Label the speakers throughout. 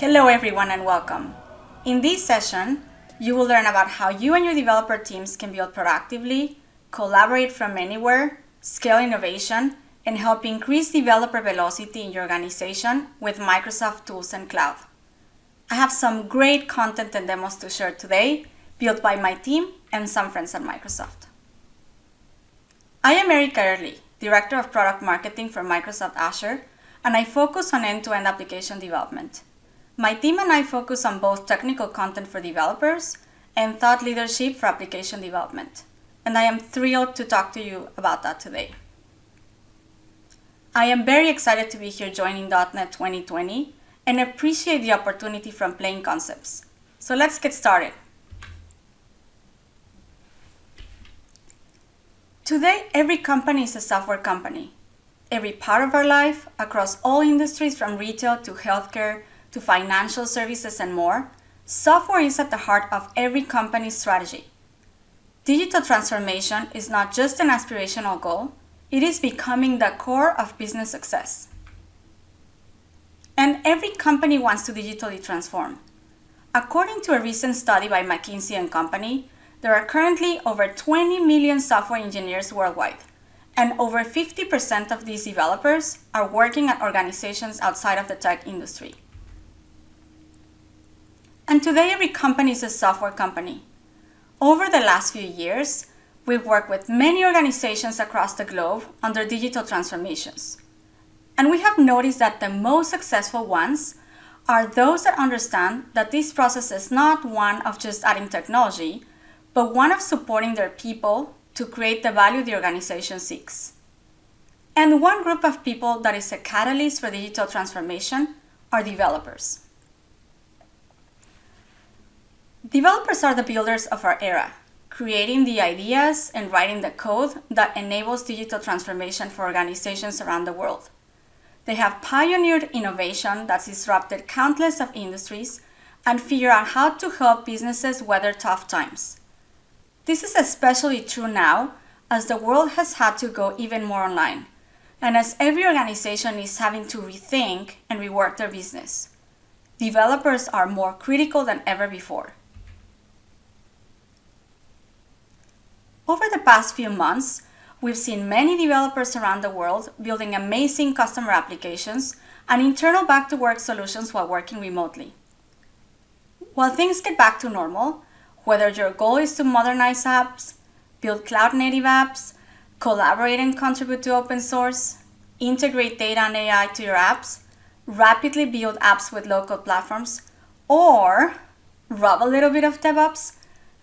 Speaker 1: Hello everyone and welcome. In this session, you will learn about how you and your developer teams can build productively, collaborate from anywhere, scale innovation, and help increase developer velocity in your organization with Microsoft tools and cloud. I have some great content and demos to share today, built by my team and some friends at Microsoft. I am Erika Ehrli, Director of Product Marketing for Microsoft Azure, and I focus on end-to-end -end application development. My team and I focus on both technical content for developers and thought leadership for application development. And I am thrilled to talk to you about that today. I am very excited to be here joining .NET 2020 and appreciate the opportunity from Plain Concepts. So let's get started. Today, every company is a software company. Every part of our life, across all industries from retail to healthcare to financial services and more, software is at the heart of every company's strategy. Digital transformation is not just an aspirational goal, it is becoming the core of business success. And every company wants to digitally transform. According to a recent study by McKinsey & Company, there are currently over 20 million software engineers worldwide, and over 50% of these developers are working at organizations outside of the tech industry. And today every company is a software company. Over the last few years, we've worked with many organizations across the globe on their digital transformations. And we have noticed that the most successful ones are those that understand that this process is not one of just adding technology, but one of supporting their people to create the value the organization seeks. And one group of people that is a catalyst for digital transformation are developers. Developers are the builders of our era, creating the ideas and writing the code that enables digital transformation for organizations around the world. They have pioneered innovation that's disrupted countless of industries and figure out how to help businesses weather tough times. This is especially true now as the world has had to go even more online and as every organization is having to rethink and rework their business. Developers are more critical than ever before. Over the past few months, we've seen many developers around the world building amazing customer applications and internal back-to-work solutions while working remotely. While things get back to normal, whether your goal is to modernize apps, build cloud-native apps, collaborate and contribute to open source, integrate data and AI to your apps, rapidly build apps with low-code platforms, or rub a little bit of DevOps,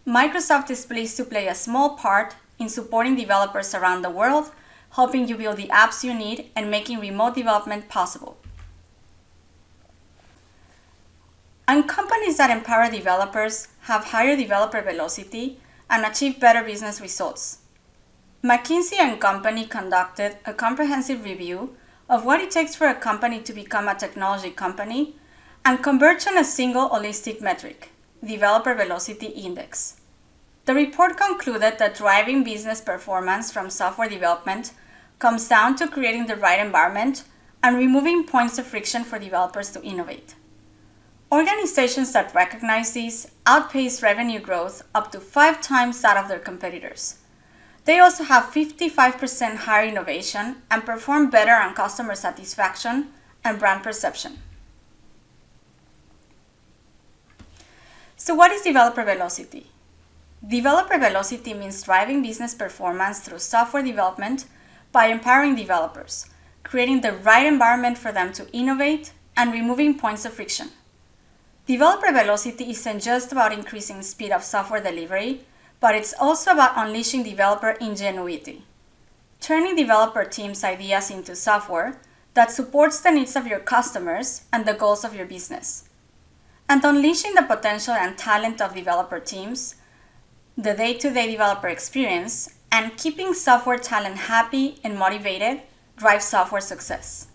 Speaker 1: Microsoft is pleased to play a small part in supporting developers around the world, helping you build the apps you need and making remote development possible. And companies that empower developers have higher developer velocity and achieve better business results. McKinsey & Company conducted a comprehensive review of what it takes for a company to become a technology company and converge on a single holistic metric, Developer Velocity Index. The report concluded that driving business performance from software development comes down to creating the right environment and removing points of friction for developers to innovate. Organizations that recognize these outpace revenue growth up to five times that of their competitors. They also have 55% higher innovation and perform better on customer satisfaction and brand perception. So what is developer velocity? Developer velocity means driving business performance through software development by empowering developers, creating the right environment for them to innovate, and removing points of friction. Developer velocity isn't just about increasing speed of software delivery, but it's also about unleashing developer ingenuity, turning developer teams' ideas into software that supports the needs of your customers and the goals of your business, and unleashing the potential and talent of developer teams the day-to-day -day developer experience, and keeping software talent happy and motivated drives software success.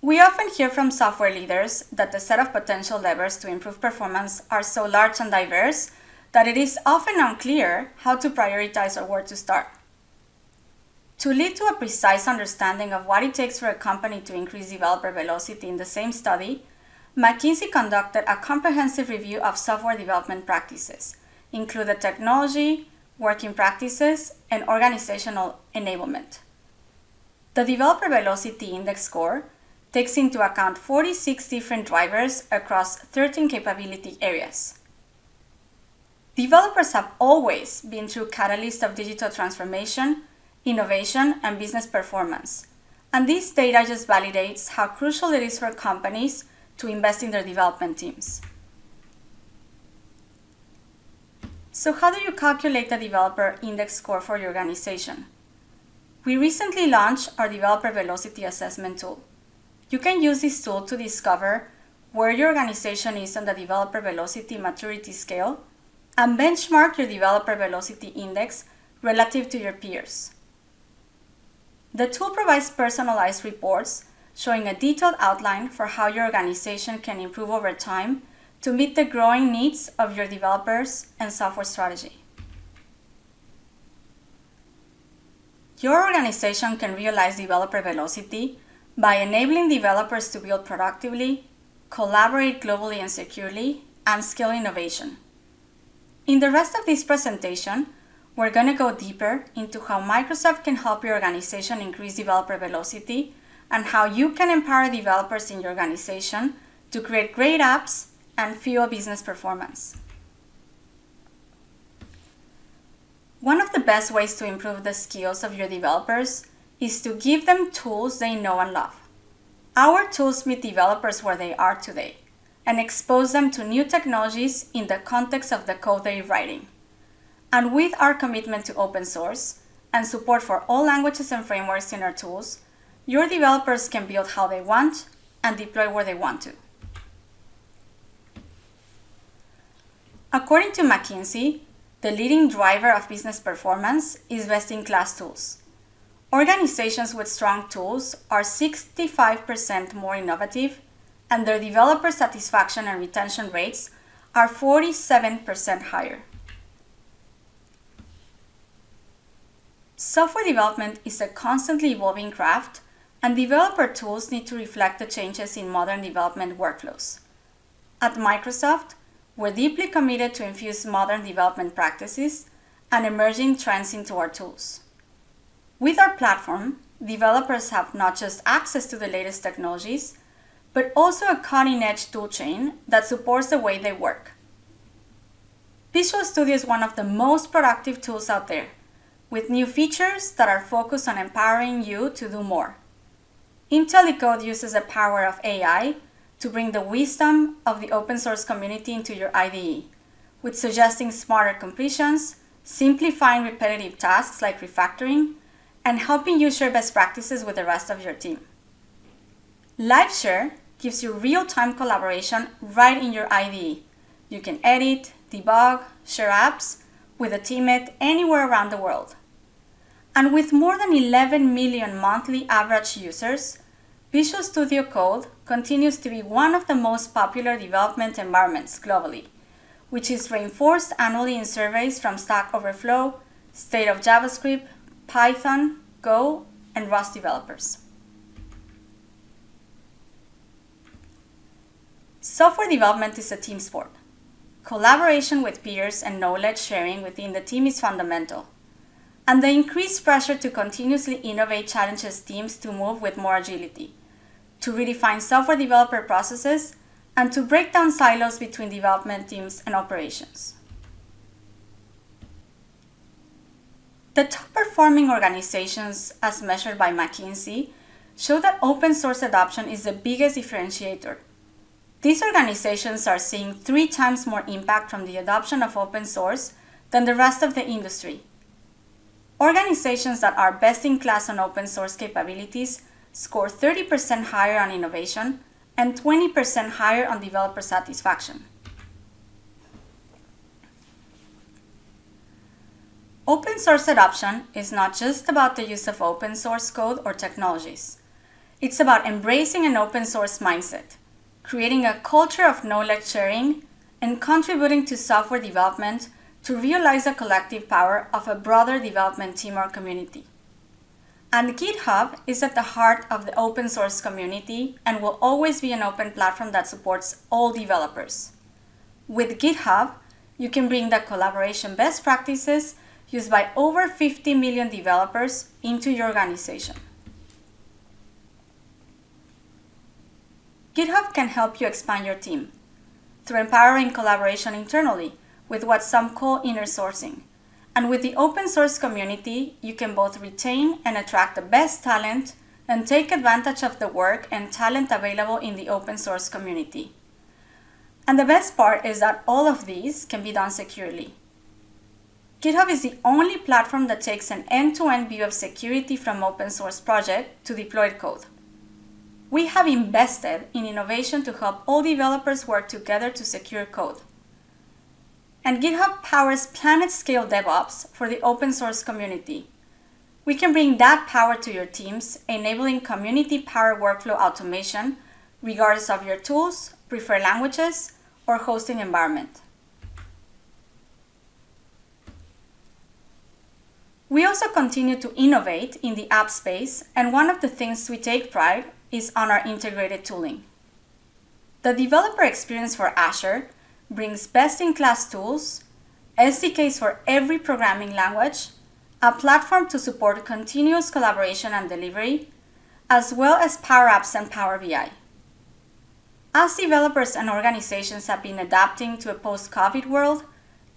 Speaker 1: We often hear from software leaders that the set of potential levers to improve performance are so large and diverse that it is often unclear how to prioritize or where to start. To lead to a precise understanding of what it takes for a company to increase developer velocity in the same study, McKinsey conducted a comprehensive review of software development practices, including technology, working practices, and organizational enablement. The Developer Velocity Index score takes into account 46 different drivers across 13 capability areas. Developers have always been true catalysts of digital transformation, innovation, and business performance. And this data just validates how crucial it is for companies to invest in their development teams. So how do you calculate the developer index score for your organization? We recently launched our developer velocity assessment tool. You can use this tool to discover where your organization is on the developer velocity maturity scale and benchmark your developer velocity index relative to your peers. The tool provides personalized reports showing a detailed outline for how your organization can improve over time to meet the growing needs of your developers and software strategy. Your organization can realize developer velocity by enabling developers to build productively, collaborate globally and securely, and scale innovation. In the rest of this presentation, we're going to go deeper into how Microsoft can help your organization increase developer velocity and how you can empower developers in your organization to create great apps and fuel business performance. One of the best ways to improve the skills of your developers is to give them tools they know and love. Our tools meet developers where they are today and expose them to new technologies in the context of the code they're writing. And with our commitment to open source and support for all languages and frameworks in our tools, your developers can build how they want and deploy where they want to. According to McKinsey, the leading driver of business performance is best-in-class tools. Organizations with strong tools are 65% more innovative, and their developer satisfaction and retention rates are 47% higher. Software development is a constantly evolving craft, and developer tools need to reflect the changes in modern development workflows. At Microsoft, we're deeply committed to infuse modern development practices and emerging trends into our tools. With our platform, developers have not just access to the latest technologies, but also a cutting-edge toolchain that supports the way they work. Visual Studio is one of the most productive tools out there, with new features that are focused on empowering you to do more. IntelliCode uses the power of AI to bring the wisdom of the open source community into your IDE, with suggesting smarter completions, simplifying repetitive tasks like refactoring, and helping you share best practices with the rest of your team. LiveShare gives you real-time collaboration right in your IDE. You can edit, debug, share apps with a teammate anywhere around the world. And with more than 11 million monthly average users, Visual Studio Code continues to be one of the most popular development environments globally, which is reinforced annually in surveys from Stack Overflow, State of JavaScript, Python, Go, and Rust developers. Software development is a team sport. Collaboration with peers and knowledge sharing within the team is fundamental and the increased pressure to continuously innovate challenges teams to move with more agility, to redefine software developer processes, and to break down silos between development teams and operations. The top performing organizations, as measured by McKinsey, show that open source adoption is the biggest differentiator. These organizations are seeing three times more impact from the adoption of open source than the rest of the industry, Organizations that are best in class on open source capabilities score 30% higher on innovation and 20% higher on developer satisfaction. Open source adoption is not just about the use of open source code or technologies. It's about embracing an open source mindset, creating a culture of knowledge sharing, and contributing to software development to realize the collective power of a broader development team or community. And GitHub is at the heart of the open source community and will always be an open platform that supports all developers. With GitHub, you can bring the collaboration best practices used by over 50 million developers into your organization. GitHub can help you expand your team through empowering collaboration internally with what some call inner sourcing. And with the open source community, you can both retain and attract the best talent and take advantage of the work and talent available in the open source community. And the best part is that all of these can be done securely. GitHub is the only platform that takes an end-to-end view of security from open source project to deployed code. We have invested in innovation to help all developers work together to secure code. And GitHub powers planet-scale DevOps for the open source community. We can bring that power to your teams, enabling community-powered workflow automation, regardless of your tools, preferred languages, or hosting environment. We also continue to innovate in the app space, and one of the things we take pride is on our integrated tooling. The developer experience for Azure brings best-in-class tools, SDKs for every programming language, a platform to support continuous collaboration and delivery, as well as Power Apps and Power BI. As developers and organizations have been adapting to a post-COVID world,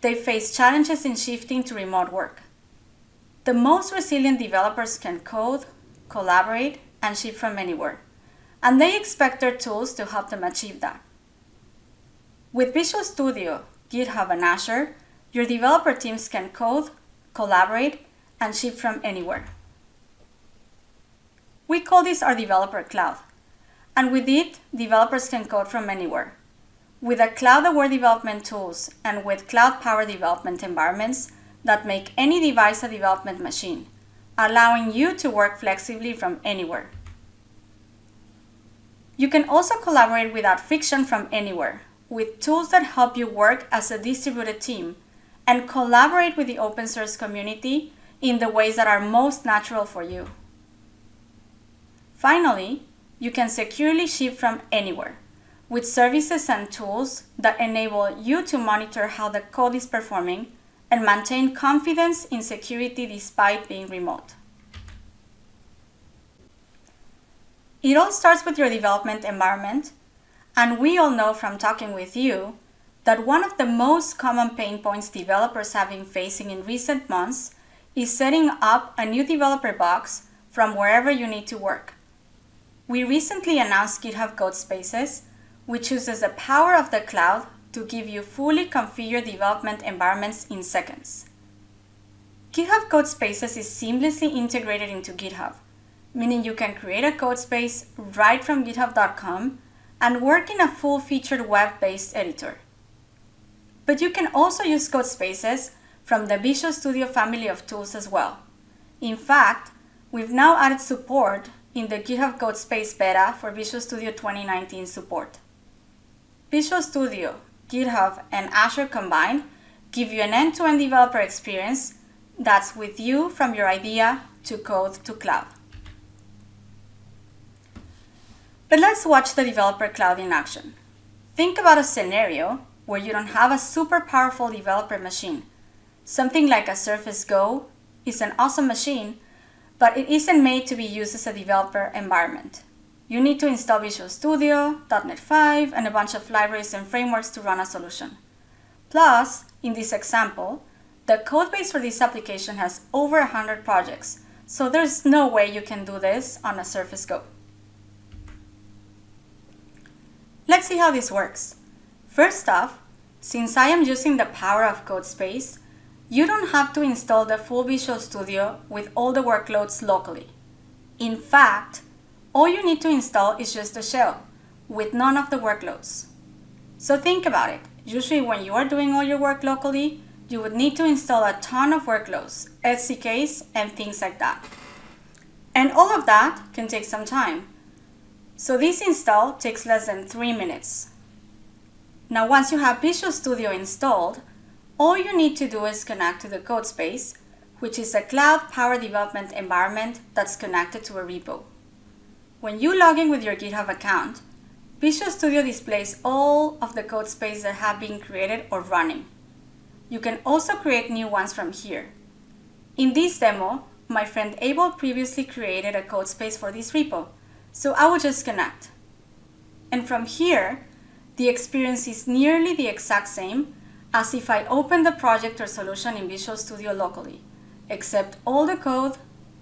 Speaker 1: they face challenges in shifting to remote work. The most resilient developers can code, collaborate, and ship from anywhere, and they expect their tools to help them achieve that. With Visual Studio, GitHub, and Azure, your developer teams can code, collaborate, and ship from anywhere. We call this our developer cloud. And with it, developers can code from anywhere. With the cloud-aware development tools and with cloud-powered development environments that make any device a development machine, allowing you to work flexibly from anywhere. You can also collaborate without friction from anywhere with tools that help you work as a distributed team and collaborate with the open source community in the ways that are most natural for you. Finally, you can securely ship from anywhere with services and tools that enable you to monitor how the code is performing and maintain confidence in security despite being remote. It all starts with your development environment and we all know from talking with you that one of the most common pain points developers have been facing in recent months is setting up a new developer box from wherever you need to work. We recently announced GitHub Codespaces, which uses the power of the cloud to give you fully configured development environments in seconds. GitHub Codespaces is seamlessly integrated into GitHub, meaning you can create a codespace right from github.com and work in a full-featured web-based editor. But you can also use Codespaces from the Visual Studio family of tools as well. In fact, we've now added support in the GitHub Codespace beta for Visual Studio 2019 support. Visual Studio, GitHub, and Azure combined give you an end-to-end -end developer experience that's with you from your idea to code to cloud. But let's watch the developer cloud in action. Think about a scenario where you don't have a super powerful developer machine. Something like a Surface Go is an awesome machine, but it isn't made to be used as a developer environment. You need to install Visual Studio, .NET 5, and a bunch of libraries and frameworks to run a solution. Plus, in this example, the codebase for this application has over 100 projects, so there's no way you can do this on a Surface Go. Let's see how this works. First off, since I am using the power of CodeSpace, you don't have to install the full Visual Studio with all the workloads locally. In fact, all you need to install is just a shell, with none of the workloads. So think about it. Usually when you are doing all your work locally, you would need to install a ton of workloads, SDKs, and things like that. And all of that can take some time. So this install takes less than 3 minutes. Now once you have Visual Studio installed, all you need to do is connect to the codespace, which is a cloud power development environment that's connected to a repo. When you log in with your GitHub account, Visual Studio displays all of the code space that have been created or running. You can also create new ones from here. In this demo, my friend Abel previously created a code space for this repo, so I will just connect. And from here, the experience is nearly the exact same as if I open the project or solution in Visual Studio locally, except all the code,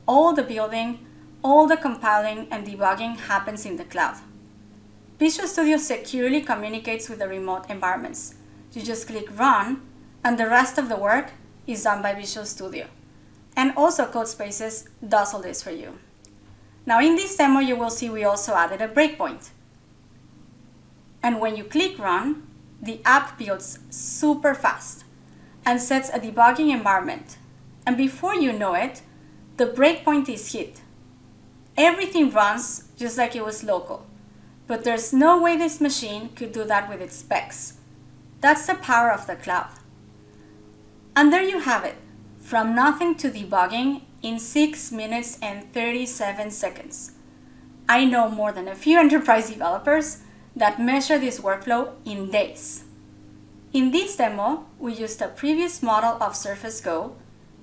Speaker 1: all the building, all the compiling and debugging happens in the cloud. Visual Studio securely communicates with the remote environments. You just click Run, and the rest of the work is done by Visual Studio. And also Codespaces does all this for you. Now in this demo, you will see we also added a breakpoint. And when you click Run, the app builds super fast and sets a debugging environment. And before you know it, the breakpoint is hit. Everything runs just like it was local. But there's no way this machine could do that with its specs. That's the power of the cloud. And there you have it, from nothing to debugging in 6 minutes and 37 seconds. I know more than a few enterprise developers that measure this workflow in days. In this demo, we used a previous model of Surface Go,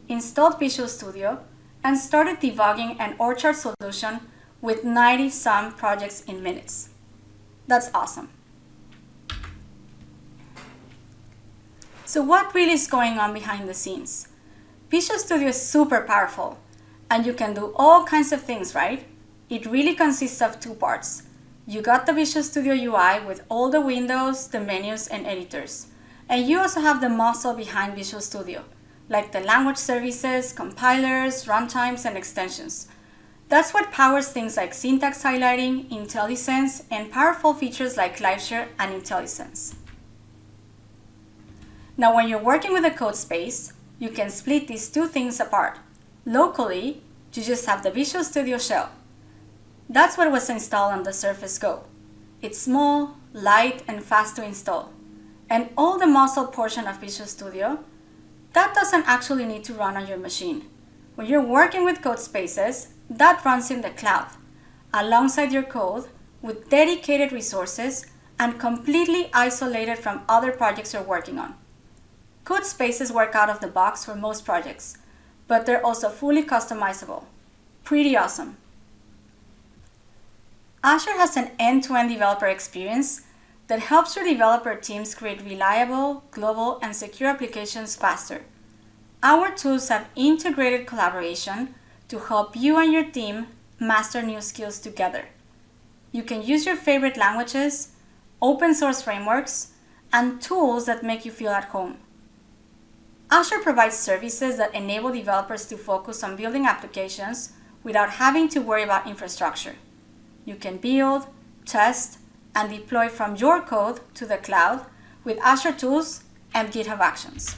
Speaker 1: installed Visual Studio, and started debugging an orchard solution with 90 some projects in minutes. That's awesome. So what really is going on behind the scenes? Visual Studio is super powerful and you can do all kinds of things, right? It really consists of two parts. You got the Visual Studio UI with all the windows, the menus, and editors. And you also have the muscle behind Visual Studio, like the language services, compilers, runtimes, and extensions. That's what powers things like syntax highlighting, IntelliSense, and powerful features like LiveShare and IntelliSense. Now, when you're working with a code space, you can split these two things apart. Locally, you just have the Visual Studio shell. That's what was installed on the Surface Go. It's small, light, and fast to install. And all the muscle portion of Visual Studio, that doesn't actually need to run on your machine. When you're working with code spaces, that runs in the cloud, alongside your code, with dedicated resources and completely isolated from other projects you're working on. Code spaces work out of the box for most projects, but they're also fully customizable. Pretty awesome. Azure has an end-to-end -end developer experience that helps your developer teams create reliable, global, and secure applications faster. Our tools have integrated collaboration to help you and your team master new skills together. You can use your favorite languages, open source frameworks, and tools that make you feel at home. Azure provides services that enable developers to focus on building applications without having to worry about infrastructure. You can build, test, and deploy from your code to the cloud with Azure Tools and GitHub Actions.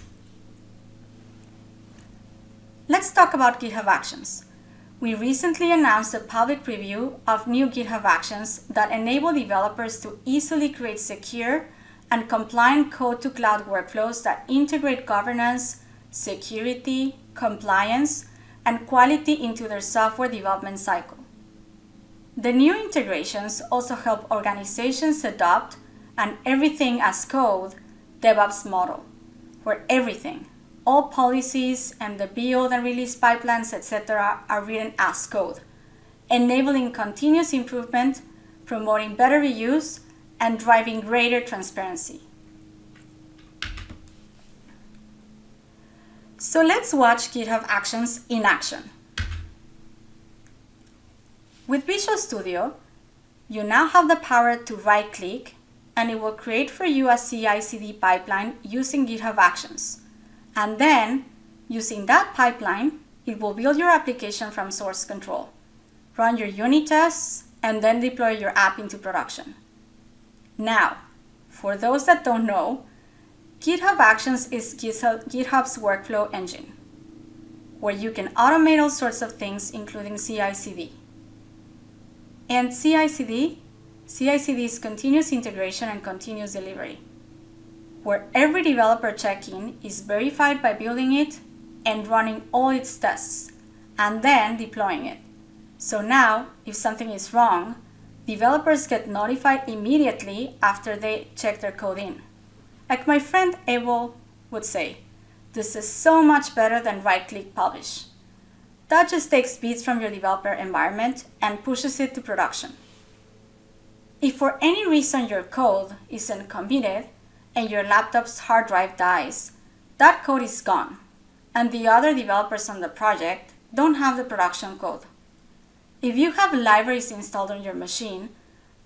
Speaker 1: Let's talk about GitHub Actions. We recently announced a public preview of new GitHub Actions that enable developers to easily create secure and compliant code to cloud workflows that integrate governance, security, compliance, and quality into their software development cycle. The new integrations also help organizations adopt an everything as code DevOps model, where everything, all policies and the build and release pipelines, etc., are written as code, enabling continuous improvement, promoting better reuse, and driving greater transparency. So let's watch GitHub Actions in action. With Visual Studio, you now have the power to right-click and it will create for you a CI/CD pipeline using GitHub Actions. And then, using that pipeline, it will build your application from source control, run your unit tests, and then deploy your app into production. Now, for those that don't know, GitHub Actions is GitHub's workflow engine, where you can automate all sorts of things, including CI/CD. And CI/CD, CI/CD is continuous integration and continuous delivery, where every developer check-in is verified by building it, and running all its tests, and then deploying it. So now, if something is wrong, developers get notified immediately after they check their code in. Like my friend Abel would say, this is so much better than right-click publish. That just takes bits from your developer environment and pushes it to production. If for any reason your code isn't committed and your laptop's hard drive dies, that code is gone, and the other developers on the project don't have the production code. If you have libraries installed on your machine,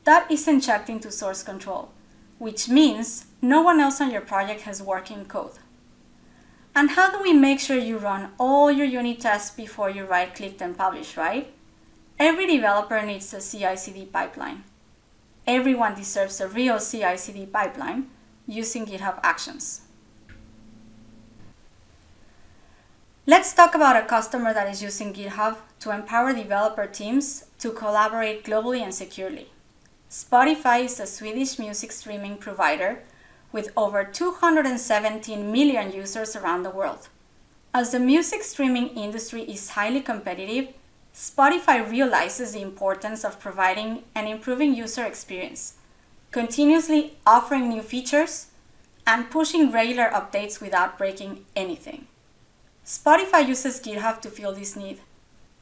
Speaker 1: that isn't checked into source control, which means no one else on your project has working code. And how do we make sure you run all your unit tests before you right-click and publish, right? Every developer needs a CI-CD pipeline. Everyone deserves a real CI-CD pipeline using GitHub Actions. Let's talk about a customer that is using GitHub to empower developer teams to collaborate globally and securely. Spotify is a Swedish music streaming provider with over 217 million users around the world. As the music streaming industry is highly competitive, Spotify realizes the importance of providing and improving user experience, continuously offering new features, and pushing regular updates without breaking anything. Spotify uses GitHub to fill this need.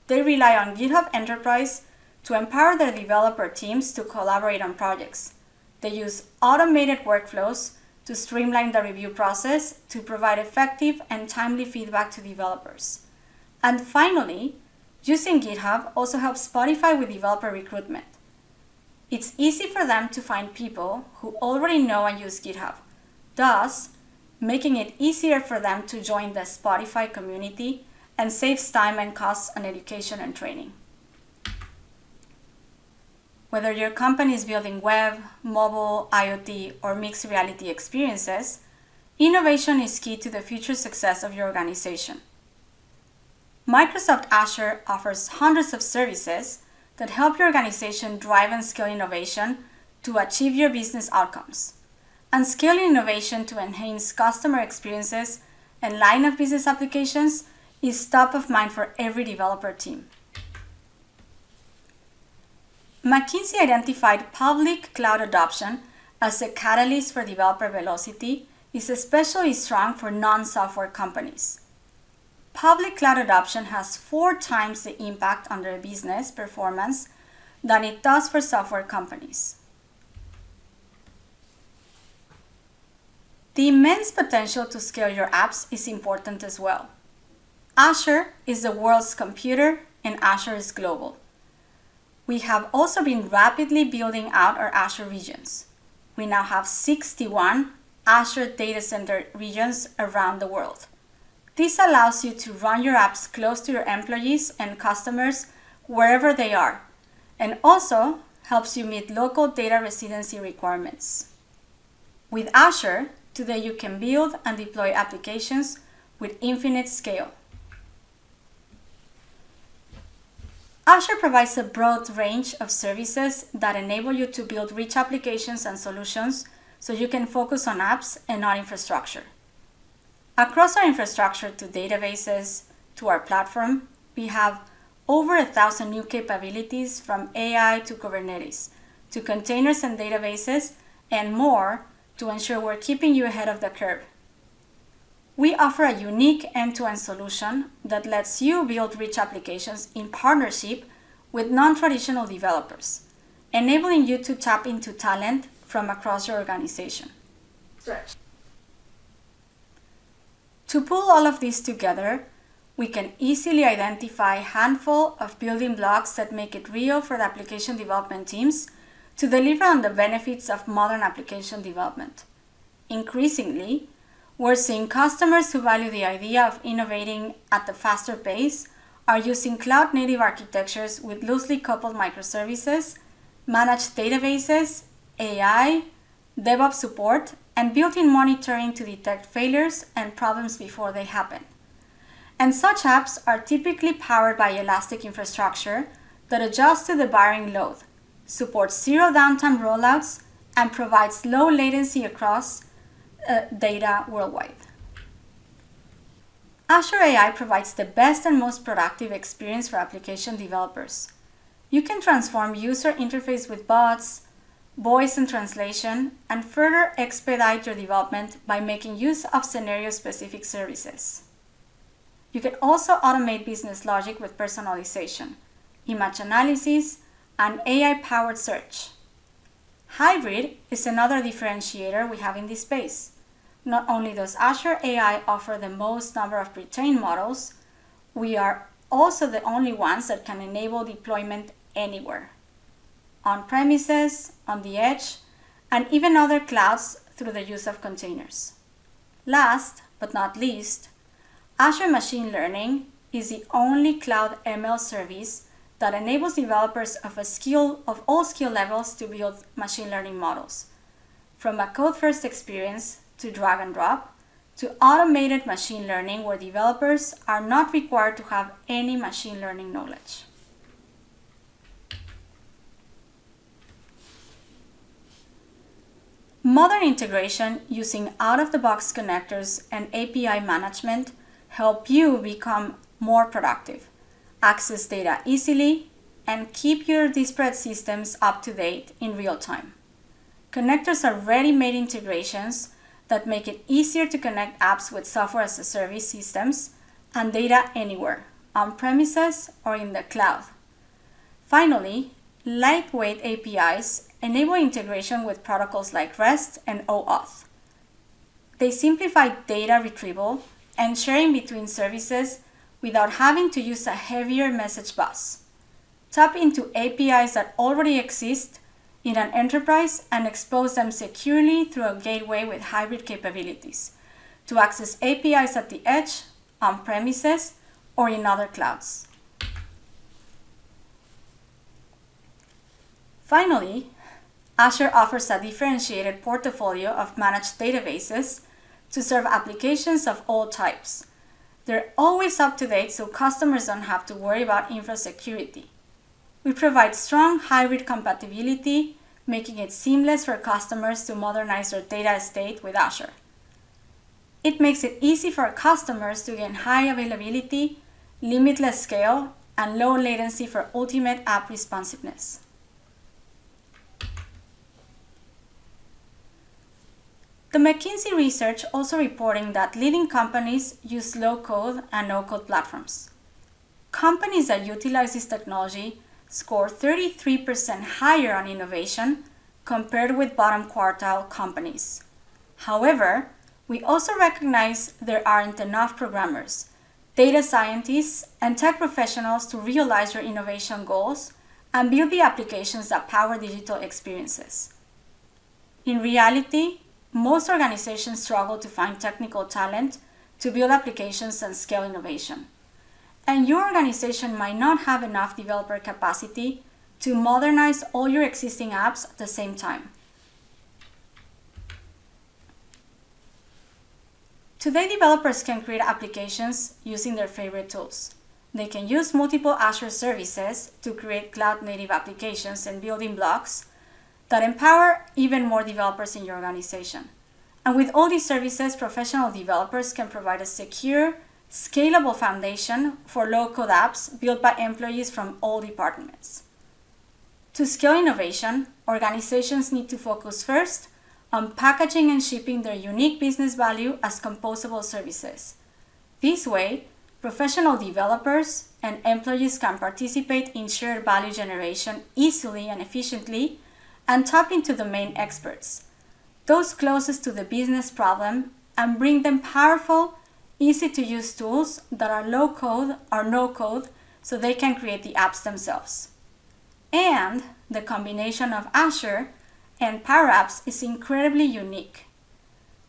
Speaker 1: They rely on GitHub Enterprise to empower their developer teams to collaborate on projects. They use automated workflows to streamline the review process to provide effective and timely feedback to developers. And finally, using GitHub also helps Spotify with developer recruitment. It's easy for them to find people who already know and use GitHub, thus making it easier for them to join the Spotify community and saves time and costs on education and training. Whether your company is building web, mobile, IoT, or mixed reality experiences, innovation is key to the future success of your organization. Microsoft Azure offers hundreds of services that help your organization drive and scale innovation to achieve your business outcomes. And scaling innovation to enhance customer experiences and line of business applications is top of mind for every developer team. McKinsey identified public cloud adoption as a catalyst for developer velocity is especially strong for non-software companies. Public cloud adoption has four times the impact on their business performance than it does for software companies. The immense potential to scale your apps is important as well. Azure is the world's computer and Azure is global. We have also been rapidly building out our Azure regions. We now have 61 Azure data center regions around the world. This allows you to run your apps close to your employees and customers wherever they are, and also helps you meet local data residency requirements. With Azure, today you can build and deploy applications with infinite scale. Azure provides a broad range of services that enable you to build rich applications and solutions so you can focus on apps and not infrastructure. Across our infrastructure to databases to our platform, we have over a thousand new capabilities from AI to Kubernetes, to containers and databases, and more to ensure we're keeping you ahead of the curve. We offer a unique end-to-end solution that lets you build rich applications in partnership with non-traditional developers, enabling you to tap into talent from across your organization. To pull all of this together, we can easily identify a handful of building blocks that make it real for the application development teams to deliver on the benefits of modern application development. Increasingly, we're seeing customers who value the idea of innovating at a faster pace are using cloud native architectures with loosely coupled microservices, managed databases, AI, DevOps support, and built-in monitoring to detect failures and problems before they happen. And such apps are typically powered by elastic infrastructure that adjusts to the varying load, supports zero downtime rollouts, and provides low latency across uh, data worldwide. Azure AI provides the best and most productive experience for application developers. You can transform user interface with bots, voice and translation, and further expedite your development by making use of scenario-specific services. You can also automate business logic with personalization, image analysis, and AI-powered search. Hybrid is another differentiator we have in this space. Not only does Azure AI offer the most number of pre-trained models, we are also the only ones that can enable deployment anywhere, on premises, on the edge, and even other clouds through the use of containers. Last but not least, Azure Machine Learning is the only cloud ML service that enables developers of a skill of all skill levels to build machine learning models. From a code-first experience to drag and drop, to automated machine learning where developers are not required to have any machine learning knowledge. Modern integration using out-of-the-box connectors and API management help you become more productive, access data easily, and keep your disparate systems up to date in real time. Connectors are ready-made integrations that make it easier to connect apps with software as a service systems and data anywhere, on premises or in the cloud. Finally, lightweight APIs enable integration with protocols like REST and OAuth. They simplify data retrieval and sharing between services without having to use a heavier message bus. Tap into APIs that already exist in an enterprise and expose them securely through a gateway with hybrid capabilities to access APIs at the edge, on premises, or in other clouds. Finally, Azure offers a differentiated portfolio of managed databases to serve applications of all types. They're always up to date so customers don't have to worry about infra security. We provide strong hybrid compatibility, making it seamless for customers to modernize their data estate with Azure. It makes it easy for customers to gain high availability, limitless scale, and low latency for ultimate app responsiveness. The McKinsey research also reporting that leading companies use low-code and no-code platforms. Companies that utilize this technology score 33% higher on innovation compared with bottom quartile companies. However, we also recognize there aren't enough programmers, data scientists, and tech professionals to realize your innovation goals and build the applications that power digital experiences. In reality, most organizations struggle to find technical talent to build applications and scale innovation. And your organization might not have enough developer capacity to modernize all your existing apps at the same time. Today, developers can create applications using their favorite tools. They can use multiple Azure services to create cloud-native applications and building blocks that empower even more developers in your organization. And with all these services, professional developers can provide a secure, scalable foundation for low-code apps built by employees from all departments. To scale innovation, organizations need to focus first on packaging and shipping their unique business value as composable services. This way, professional developers and employees can participate in shared value generation easily and efficiently and tap into domain experts, those closest to the business problem, and bring them powerful, easy to use tools that are low code or no code so they can create the apps themselves. And the combination of Azure and Power Apps is incredibly unique.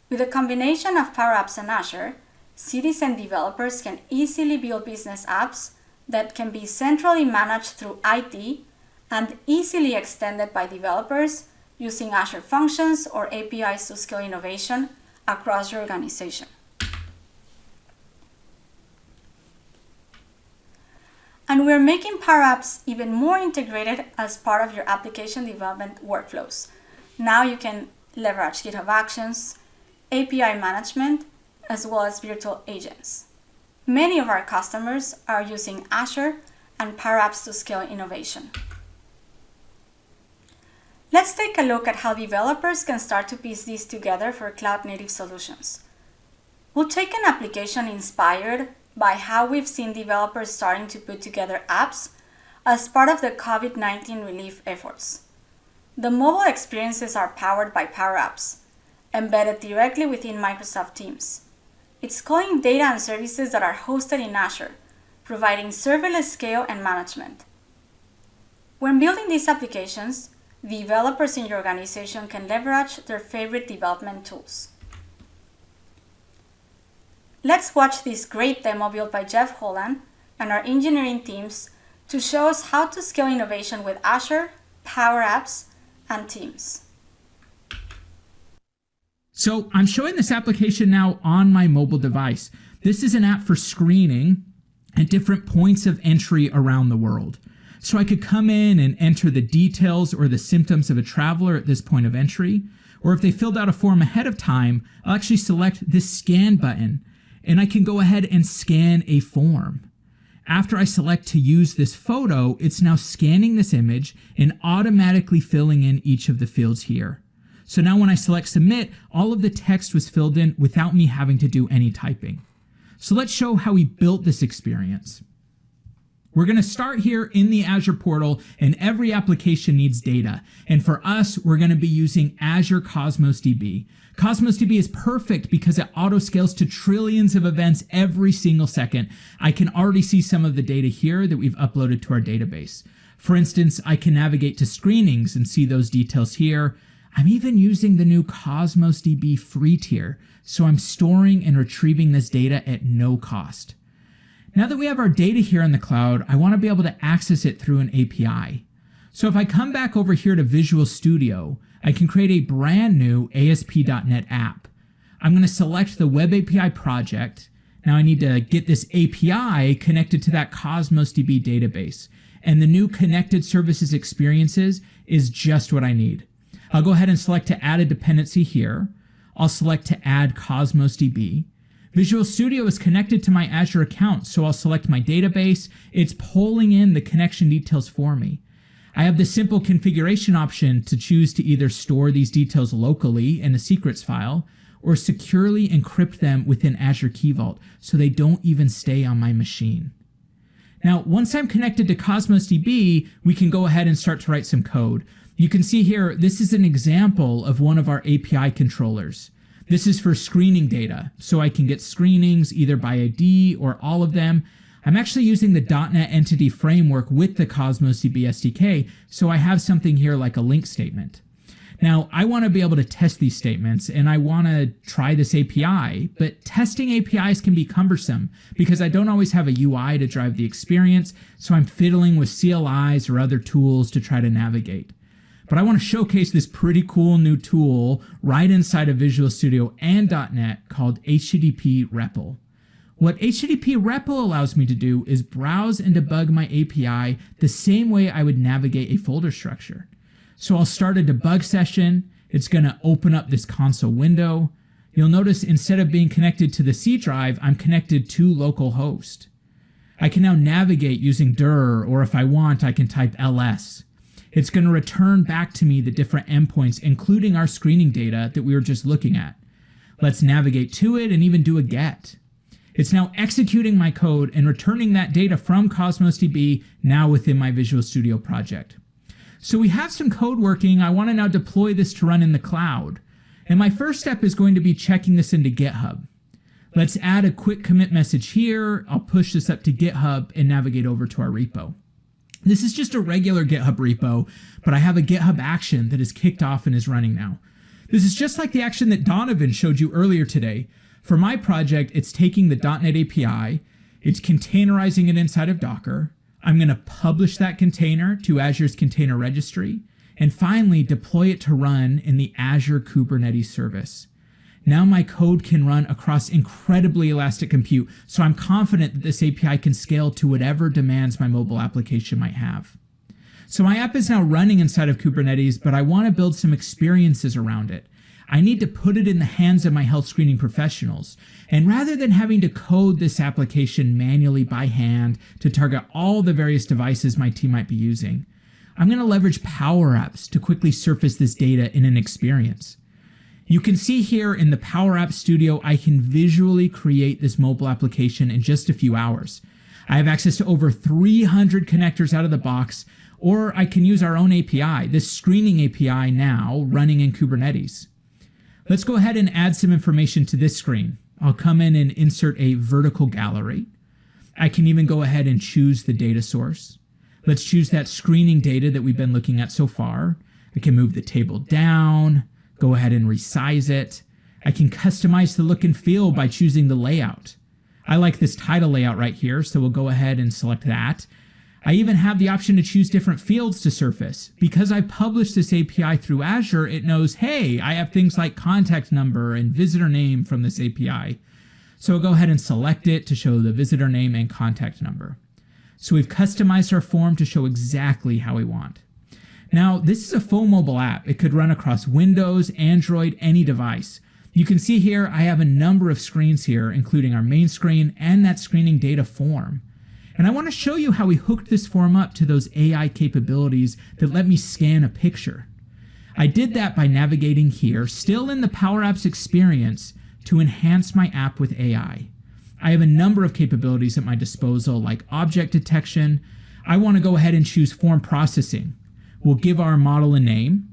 Speaker 1: With a combination of Power Apps and Azure, citizen developers can easily build business apps that can be centrally managed through IT and easily extended by developers using Azure Functions or APIs to scale innovation across your organization. And we're making Power Apps even more integrated as part of your application development workflows. Now you can leverage GitHub Actions, API management, as well as virtual agents. Many of our customers are using Azure and Power Apps to scale innovation. Let's take a look at how developers can start to piece these together for cloud-native solutions. We'll take an application inspired by how we've seen developers starting to put together apps as part of the COVID-19 relief efforts. The mobile experiences are powered by Power Apps, embedded directly within Microsoft Teams. It's calling data and services that are hosted in Azure, providing serverless scale and management. When building these applications, developers in your organization can leverage their favorite development tools. Let's watch this great demo built by Jeff Hollan and our engineering teams to show us how to scale innovation with Azure, Power Apps, and Teams.
Speaker 2: So I'm showing this application now on my mobile device. This is an app for screening at different points of entry around the world. So I could come in and enter the details or the symptoms of a traveler at this point of entry. Or if they filled out a form ahead of time, I'll actually select this scan button and I can go ahead and scan a form. After I select to use this photo, it's now scanning this image and automatically filling in each of the fields here. So now when I select submit, all of the text was filled in without me having to do any typing. So let's show how we built this experience. We're going to start here in the Azure portal and every application needs data. And for us, we're going to be using Azure Cosmos DB. Cosmos DB is perfect because it auto scales to trillions of events every single second. I can already see some of the data here that we've uploaded to our database. For instance, I can navigate to screenings and see those details here. I'm even using the new Cosmos DB free tier, so I'm storing and retrieving this data at no cost. Now that we have our data here in the cloud, I want to be able to access it through an API. So if I come back over here to Visual Studio, I can create a brand new ASP.NET app. I'm going to select the Web API project. Now I need to get this API connected to that Cosmos DB database. And the new connected services experiences is just what I need. I'll go ahead and select to add a dependency here. I'll select to add Cosmos DB. Visual Studio is connected to my Azure account, so I'll select my database. It's pulling in the connection details for me. I have the simple configuration option to choose to either store these details locally in a secrets file or securely encrypt them within Azure Key Vault so they don't even stay on my machine. Now, once I'm connected to Cosmos DB, we can go ahead and start to write some code. You can see here, this is an example of one of our API controllers. This is for screening data, so I can get screenings either by ID or all of them. I'm actually using the .NET Entity Framework with the Cosmos DB SDK, so I have something here like a LINQ statement. Now, I want to be able to test these statements and I want to try this API, but testing APIs can be cumbersome because I don't always have a UI to drive the experience, so I'm fiddling with CLIs or other tools to try to navigate but I want to showcase this pretty cool new tool right inside of Visual Studio and .NET called HTTP REPL. What HTTP REPL allows me to do is browse and debug my API the same way I would navigate a folder structure. So I'll start a debug session. It's going to open up this console window. You'll notice instead of being connected to the C drive, I'm connected to localhost. I can now navigate using dir, or if I want, I can type ls. It's going to return back to me the different endpoints, including our screening data that we were just looking at. Let's navigate to it and even do a get. It's now executing my code and returning that data from Cosmos DB now within my Visual Studio project. So we have some code working. I want to now deploy this to run in the cloud. And my first step is going to be checking this into GitHub. Let's add a quick commit message here. I'll push this up to GitHub and navigate over to our repo. This is just a regular GitHub repo, but I have a GitHub action that is kicked off and is running now. This is just like the action that Donovan showed you earlier today. For my project, it's taking the .NET API, it's containerizing it inside of Docker. I'm going to publish that container to Azure's container registry, and finally deploy it to run in the Azure Kubernetes service. Now my code can run across incredibly elastic compute, so I'm confident that this API can scale to whatever demands my mobile application might have. So my app is now running inside of Kubernetes, but I want to build some experiences around it. I need to put it in the hands of my health screening professionals. And rather than having to code this application manually by hand to target all the various devices my team might be using, I'm going to leverage Power Apps to quickly surface this data in an experience. You can see here in the Power App Studio, I can visually create this mobile application in just a few hours. I have access to over 300 connectors out of the box, or I can use our own API, this screening API now running in Kubernetes. Let's go ahead and add some information to this screen. I'll come in and insert a vertical gallery. I can even go ahead and choose the data source. Let's choose that screening data that we've been looking at so far. I can move the table down, go ahead and resize it. I can customize the look and feel by choosing the layout. I like this title layout right here, so we'll go ahead and select that. I even have the option to choose different fields to surface. Because I published this API through Azure, it knows, hey, I have things like contact number and visitor name from this API. So I'll go ahead and select it to show the visitor name and contact number. So we've customized our form to show exactly how we want. Now, this is a full mobile app. It could run across Windows, Android, any device. You can see here I have a number of screens here, including our main screen and that screening data form. And I want to show you how we hooked this form up to those AI capabilities that let me scan a picture. I did that by navigating here, still in the Power Apps experience, to enhance my app with AI. I have a number of capabilities at my disposal, like object detection. I want to go ahead and choose form processing. We'll give our model a name.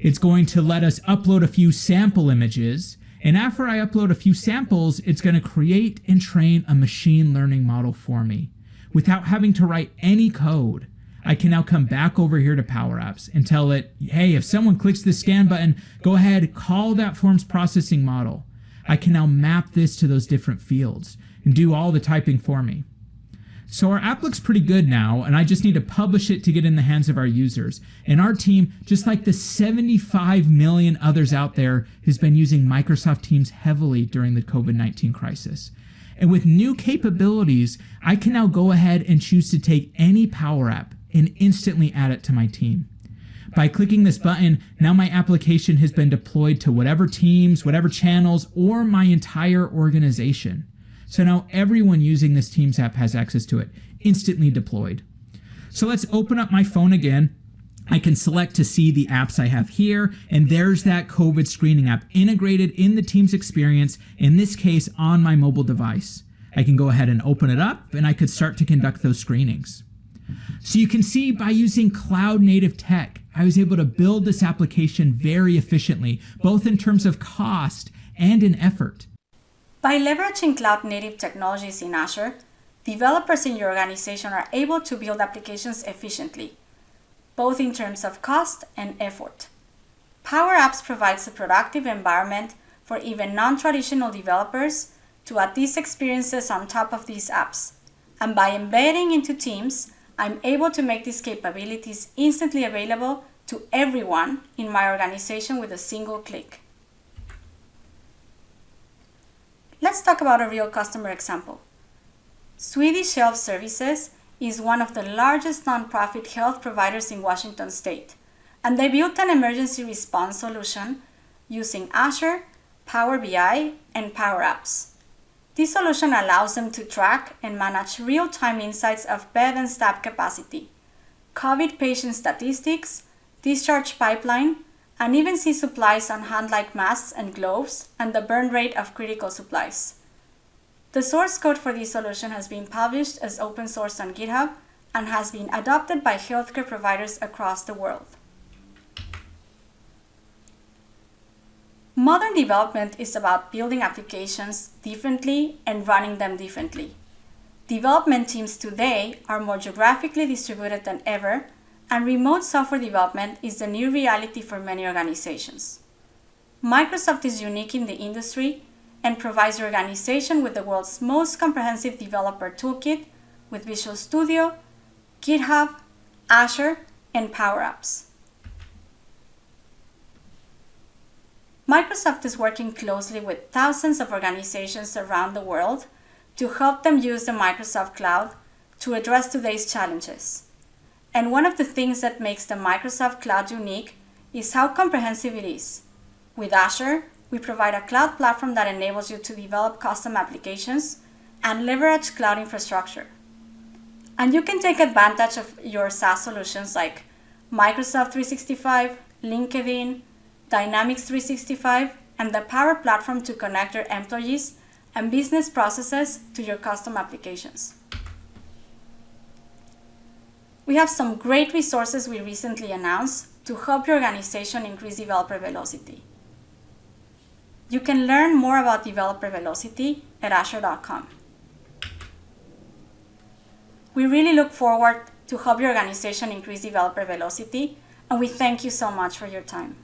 Speaker 2: It's going to let us upload a few sample images. And after I upload a few samples, it's going to create and train a machine learning model for me without having to write any code. I can now come back over here to Power Apps and tell it, hey, if someone clicks the scan button, go ahead, call that forms processing model. I can now map this to those different fields and do all the typing for me. So our app looks pretty good now, and I just need to publish it to get in the hands of our users. And our team, just like the 75 million others out there, has been using Microsoft Teams heavily during the COVID-19 crisis. And with new capabilities, I can now go ahead and choose to take any Power App and instantly add it to my team. By clicking this button, now my application has been deployed to whatever teams, whatever channels, or my entire organization. So now everyone using this Teams app has access to it, instantly deployed. So let's open up my phone again I can select to see the apps I have here, and there's that COVID screening app integrated in the Teams experience, in this case on my mobile device. I can go ahead and open it up, and I could start to conduct those screenings. So you can see by using cloud native tech, I was able to build this application very efficiently, both in terms of cost and in effort.
Speaker 1: By leveraging cloud native technologies in Azure, developers in your organization are able to build applications efficiently both in terms of cost and effort. Power Apps provides a productive environment for even non-traditional developers to add these experiences on top of these apps. And by embedding into Teams, I'm able to make these capabilities instantly available to everyone in my organization with a single click. Let's talk about a real customer example. Swedish Health Services is one of the largest nonprofit health providers in Washington state, and they built an emergency response solution using Azure, Power BI, and Power Apps. This solution allows them to track and manage real-time insights of bed and staff capacity, COVID patient statistics, discharge pipeline, and even see supplies on hand like masks and gloves and the burn rate of critical supplies. The source code for this solution has been published as open source on GitHub and has been adopted by healthcare providers across the world. Modern development is about building applications differently and running them differently. Development teams today are more geographically distributed than ever, and remote software development is the new reality for many organizations. Microsoft is unique in the industry and provides your organization with the world's most comprehensive developer toolkit with Visual Studio, GitHub, Azure, and Power Apps. Microsoft is working closely with thousands of organizations around the world to help them use the Microsoft Cloud to address today's challenges. And one of the things that makes the Microsoft Cloud unique is how comprehensive it is With Azure, we provide a cloud platform that enables you to develop custom applications and leverage cloud infrastructure. And you can take advantage of your SaaS solutions like Microsoft 365, LinkedIn, Dynamics 365, and the Power Platform to connect your employees and business processes to your custom applications. We have some great resources we recently announced to help your organization increase developer velocity. You can learn more about developer velocity at azure.com. We really look forward to help your organization increase developer velocity, and we thank you so much for your time.